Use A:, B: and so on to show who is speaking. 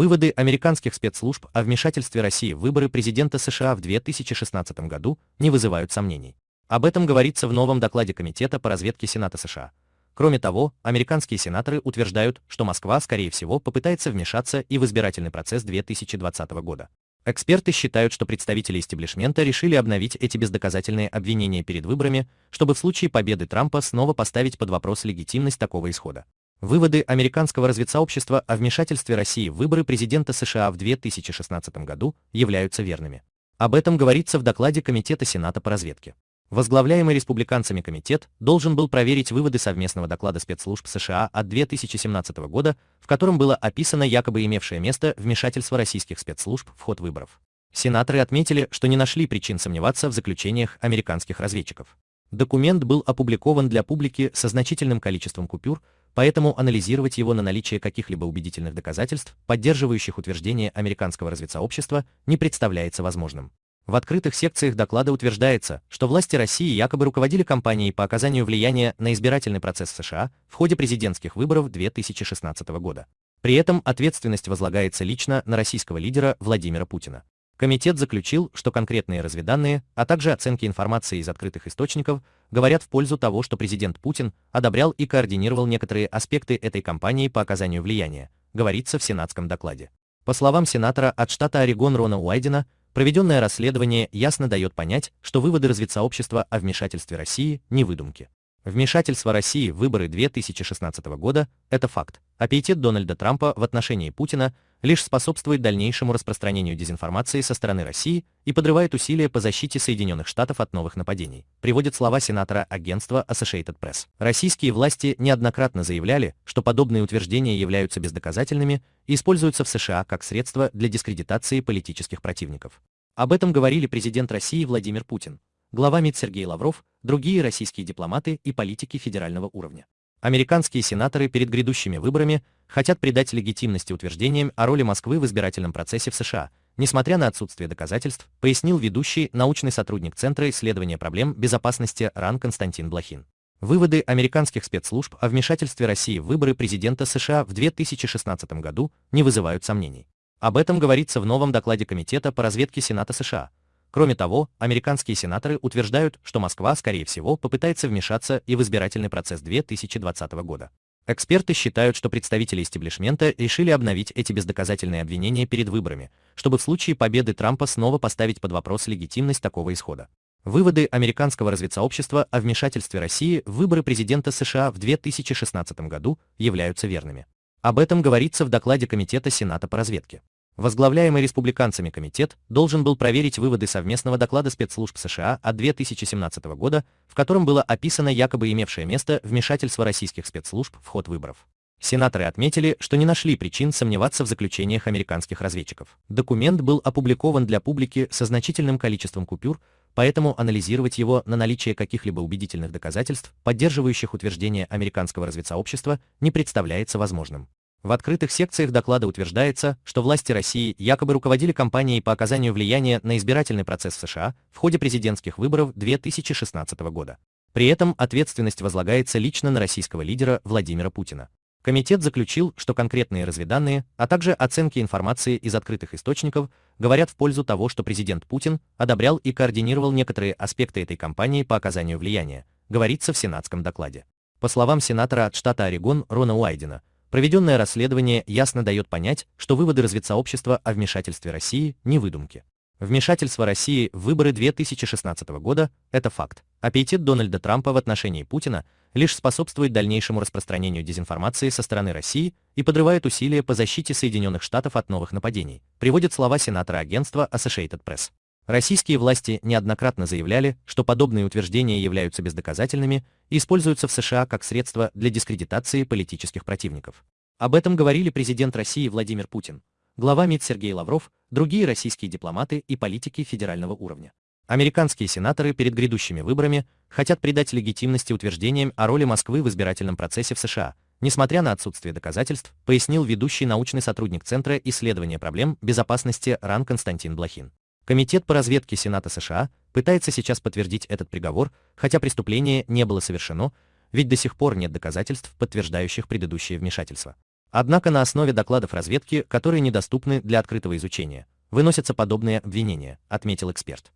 A: Выводы американских спецслужб о вмешательстве России в выборы президента США в 2016 году не вызывают сомнений. Об этом говорится в новом докладе Комитета по разведке Сената США. Кроме того, американские сенаторы утверждают, что Москва, скорее всего, попытается вмешаться и в избирательный процесс 2020 года. Эксперты считают, что представители истеблишмента решили обновить эти бездоказательные обвинения перед выборами, чтобы в случае победы Трампа снова поставить под вопрос легитимность такого исхода. Выводы американского разведсообщества о вмешательстве России в выборы президента США в 2016 году являются верными. Об этом говорится в докладе Комитета Сената по разведке. Возглавляемый республиканцами комитет должен был проверить выводы совместного доклада спецслужб США от 2017 года, в котором было описано якобы имевшее место вмешательство российских спецслужб в ход выборов. Сенаторы отметили, что не нашли причин сомневаться в заключениях американских разведчиков. Документ был опубликован для публики со значительным количеством купюр, поэтому анализировать его на наличие каких-либо убедительных доказательств, поддерживающих утверждение американского разведсообщества, не представляется возможным. В открытых секциях доклада утверждается, что власти России якобы руководили кампанией по оказанию влияния на избирательный процесс США в ходе президентских выборов 2016 года. При этом ответственность возлагается лично на российского лидера Владимира Путина. Комитет заключил, что конкретные разведанные, а также оценки информации из открытых источников говорят в пользу того, что президент Путин одобрял и координировал некоторые аспекты этой кампании по оказанию влияния, говорится в сенатском докладе. По словам сенатора от штата Орегон Рона Уайдена, проведенное расследование ясно дает понять, что выводы разведсообщества о вмешательстве России не выдумки. Вмешательство России в выборы 2016 года – это факт. Аппетит Дональда Трампа в отношении Путина – лишь способствует дальнейшему распространению дезинформации со стороны России и подрывает усилия по защите Соединенных Штатов от новых нападений, приводит слова сенатора агентства Associated Press. Российские власти неоднократно заявляли, что подобные утверждения являются бездоказательными и используются в США как средство для дискредитации политических противников. Об этом говорили президент России Владимир Путин, глава МИД Сергей Лавров, другие российские дипломаты и политики федерального уровня. Американские сенаторы перед грядущими выборами хотят придать легитимности утверждениям о роли Москвы в избирательном процессе в США, несмотря на отсутствие доказательств, пояснил ведущий научный сотрудник Центра исследования проблем безопасности РАН Константин Блохин. Выводы американских спецслужб о вмешательстве России в выборы президента США в 2016 году не вызывают сомнений. Об этом говорится в новом докладе Комитета по разведке Сената США, Кроме того, американские сенаторы утверждают, что Москва, скорее всего, попытается вмешаться и в избирательный процесс 2020 года. Эксперты считают, что представители истеблишмента решили обновить эти бездоказательные обвинения перед выборами, чтобы в случае победы Трампа снова поставить под вопрос легитимность такого исхода. Выводы американского разведсообщества о вмешательстве России в выборы президента США в 2016 году являются верными. Об этом говорится в докладе Комитета Сената по разведке. Возглавляемый республиканцами комитет должен был проверить выводы совместного доклада спецслужб США от 2017 года, в котором было описано якобы имевшее место вмешательство российских спецслужб в ход выборов. Сенаторы отметили, что не нашли причин сомневаться в заключениях американских разведчиков. Документ был опубликован для публики со значительным количеством купюр, поэтому анализировать его на наличие каких-либо убедительных доказательств, поддерживающих утверждение американского разведсообщества, не представляется возможным. В открытых секциях доклада утверждается, что власти России якобы руководили кампанией по оказанию влияния на избирательный процесс в США в ходе президентских выборов 2016 года. При этом ответственность возлагается лично на российского лидера Владимира Путина. Комитет заключил, что конкретные разведанные, а также оценки информации из открытых источников говорят в пользу того, что президент Путин одобрял и координировал некоторые аспекты этой кампании по оказанию влияния, говорится в сенатском докладе. По словам сенатора от штата Орегон Рона Уайдена, Проведенное расследование ясно дает понять, что выводы разведсообщества о вмешательстве России не выдумки. Вмешательство России в выборы 2016 года – это факт. Аппетит Дональда Трампа в отношении Путина лишь способствует дальнейшему распространению дезинформации со стороны России и подрывает усилия по защите Соединенных Штатов от новых нападений, приводит слова сенатора агентства Associated Press. Российские власти неоднократно заявляли, что подобные утверждения являются бездоказательными и используются в США как средство для дискредитации политических противников. Об этом говорили президент России Владимир Путин, глава МИД Сергей Лавров, другие российские дипломаты и политики федерального уровня. Американские сенаторы перед грядущими выборами хотят придать легитимности утверждениям о роли Москвы в избирательном процессе в США, несмотря на отсутствие доказательств, пояснил ведущий научный сотрудник Центра исследования проблем безопасности РАН Константин Блохин. Комитет по разведке Сената США пытается сейчас подтвердить этот приговор, хотя преступление не было совершено, ведь до сих пор нет доказательств, подтверждающих предыдущее вмешательство. Однако на основе докладов разведки, которые недоступны для открытого изучения, выносятся подобные обвинения, отметил эксперт.